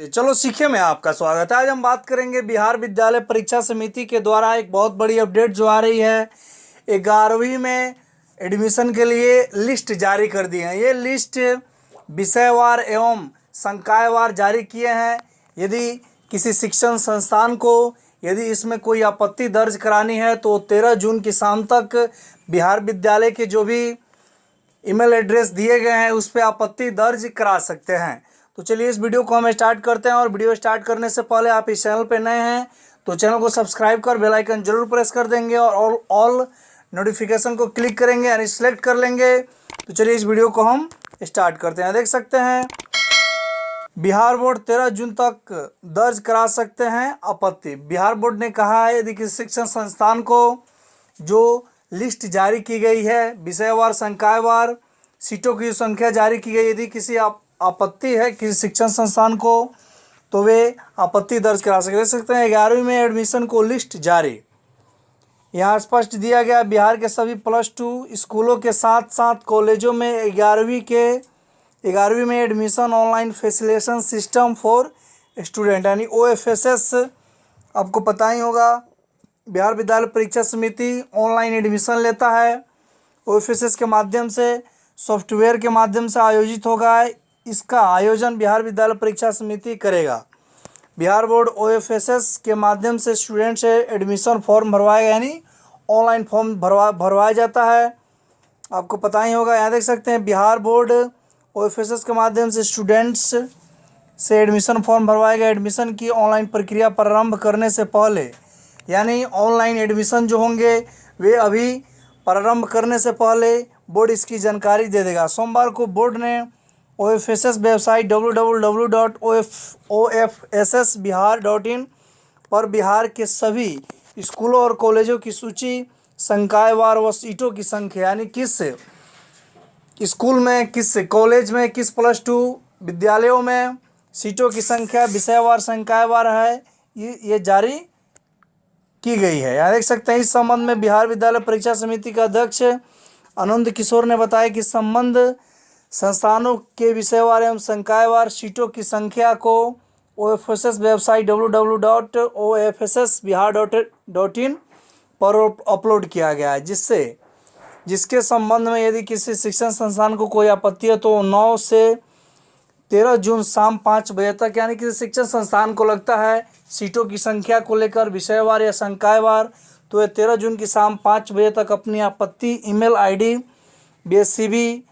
चलो सीखे में आपका स्वागत है। आज हम बात करेंगे बिहार विद्यालय परीक्षा समिति के द्वारा एक बहुत बड़ी अपडेट जो आ रही है। ग्यारहवीं में एडमिशन के लिए लिस्ट जारी कर दी है। ये लिस्ट विषयवार एवं संकायवार जारी किए हैं। यदि किसी शिक्षण संस्थान को यदि इसमें कोई आपत्ति दर्ज करानी है तो तेरह जून की शाम तक बिहार विद्यालय के जो भी ईमेल एड्रेस दिए गए हैं, उस पर आपत्ति दर्ज करा सकते हैं। तो चलिए इस वीडियो को हम स्टार्ट करते हैं और वीडियो स्टार्ट करने से पहले आप इस चैनल पर नए हैं तो चैनल को सब्सक्राइब कर बेल आइकन ज़रूर प्रेस कर देंगे और ऑल नोटिफिकेशन को क्लिक करेंगे यानी सिलेक्ट कर लेंगे। तो चलिए इस वीडियो को हम स्टार्ट करते हैं। देख सकते हैं, बिहार बोर्ड तेरह जून तक दर्ज करा सकते हैं आपत्ति। बिहार बोर्ड ने कहा है, यदि किसी शिक्षण संस्थान को जो लिस्ट जारी की गई है, विषयवार, संकायवार सीटों की संख्या जारी की गई, यदि किसी आप आपत्ति है किसी शिक्षण संस्थान को तो वे आपत्ति दर्ज करा सकते सकते हैं। ग्यारहवीं में एडमिशन को लिस्ट जारी। यहाँ स्पष्ट दिया गया, बिहार के सभी प्लस टू स्कूलों के साथ साथ कॉलेजों में ग्यारहवीं के, ग्यारहवीं में admission online facilitation system for student यानी ओ एफ़ एस एस आपको पता ही होगा, बिहार विद्यालय परीक्षा समिति ऑनलाइन एडमिशन लेता है। ओ एफ़ एस एस के माध्यम से सॉफ्टवेयर के माध्यम से आयोजित होगा इसका आयोजन बिहार विद्यालय परीक्षा समिति करेगा। बिहार बोर्ड ओएफएसएस के माध्यम से स्टूडेंट से एडमिशन फॉर्म भरवाएगा, यानी ऑनलाइन फॉर्म भरवा, भरवाया जाता है। आपको पता ही होगा, यहाँ देख सकते हैं, बिहार बोर्ड ओएफएसएस के माध्यम से स्टूडेंट्स से एडमिशन फॉर्म भरवाएगा। एडमिशन की ऑनलाइन प्रक्रिया प्रारंभ करने से पहले, यानी ऑनलाइन एडमिशन जो होंगे, वे अभी प्रारंभ करने से पहले बोर्ड इसकी जानकारी दे देगा। सोमवार को बोर्ड ने O F S S website W W W dot O F O F S S Bihar dot in पर बिहार के सभी स्कूलों और कॉलेजों की सूची संकायवार व सीटों की संख्या, यानी किस स्कूल में, किस कॉलेज में, किस प्लस टू विद्यालयों में सीटों की संख्या विषयवार संकायवार है, ये ये जारी की गई है। यहाँ देख सकते हैं, इस संबंध में बिहार विद्यालय परीक्षा समिति का अध्यक्ष आनंद किशोर ने बताया कि संबंध संस्थानों के विषयवार एवं संकायवार सीटों की संख्या को O F S S website W W dot O F S S Bihar dot dot in पर अपलोड किया गया है, जिससे, जिसके संबंध में यदि किसी शिक्षण संस्थान को कोई आपत्ति है तो नौ से तेरह जून शाम पाँच बजे तक, यानी किसी शिक्षण संस्थान को लगता है सीटों की संख्या को लेकर विषयवार या संकायवार तो ये तेरह जून की शाम पाँच बजे तक अपनी आपत्ति email ID B S C B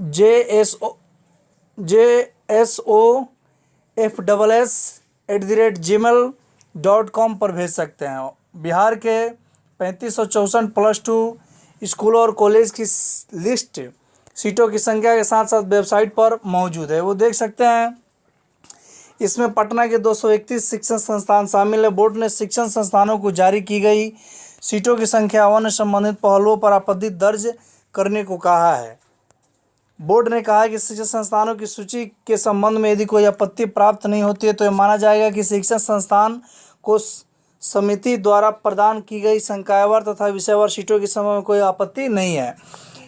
J S O J S O F double S at the rate G mail dot com पर भेज सकते हैं। बिहार के पैंतीस सौ चौंसठ प्लस टू स्कूलों और कॉलेज की लिस्ट सीटों की संख्या के साथ साथ वेबसाइट पर मौजूद है। वो देख सकते हैं। इसमें पटना के दो सौ इकतीस शिक्षण संस्थान शामिल है। बोर्ड ने शिक्षण संस्थानों को जारी की गई सीटों की संख्या वन संबंधित पहलुओं पर आपत्ति दर्ज करने को कहा है। बोर्ड ने कहा है कि शिक्षण संस्थानों की सूची के संबंध में यदि कोई आपत्ति प्राप्त नहीं होती है तो यह माना जाएगा कि शिक्षण संस्थान को समिति द्वारा प्रदान की गई संकायवार तथा विषयवार सीटों के समय में कोई आपत्ति नहीं है।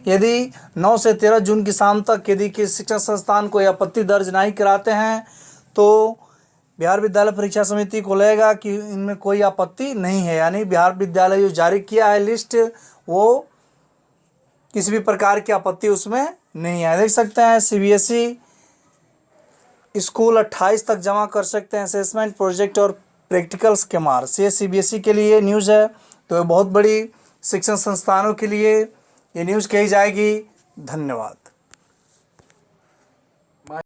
यदि 9 से 13 जून की शाम तक यदि किसी शिक्षण संस्थान कोई आपत्ति दर्ज नहीं कराते हैं तो बिहार विद्यालय परीक्षा समिति को लगेगा कि इनमें कोई आपत्ति नहीं है। यानी बिहार विद्यालय जो जारी किया है लिस्ट, वो किसी भी प्रकार की आपत्ति उसमें नहीं है देख सकते हैं सीबीएसई स्कूल 28 तक जमा कर सकते हैं असेसमेंट प्रोजेक्ट और प्रैक्टिकल्स के मार ये सी के लिए न्यूज़ है तो ये बहुत बड़ी शिक्षण संस्थानों के लिए ये न्यूज़ कही जाएगी। धन्यवाद।